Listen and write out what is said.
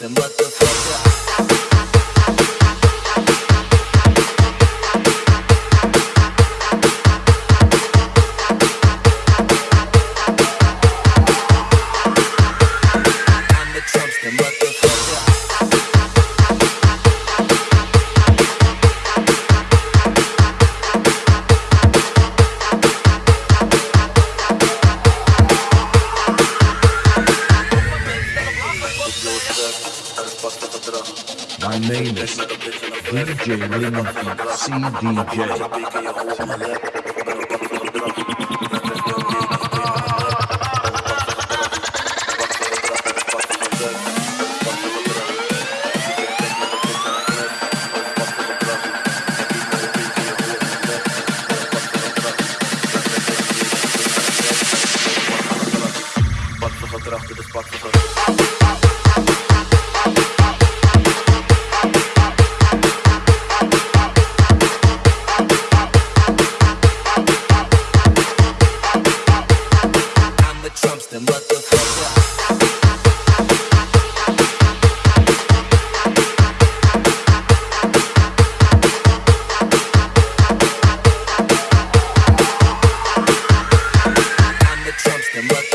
the Trumpster, motherfucker. My name is DJ Raymond CDJ. Fuck the. I'm the trumpster.